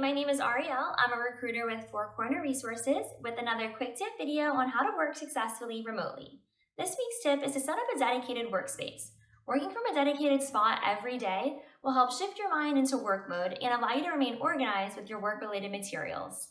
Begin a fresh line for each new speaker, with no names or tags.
my name is Arielle. I'm a recruiter with Four Corner Resources with another quick tip video on how to work successfully remotely. This week's tip is to set up a dedicated workspace. Working from a dedicated spot every day will help shift your mind into work mode and allow you to remain organized with your work-related materials.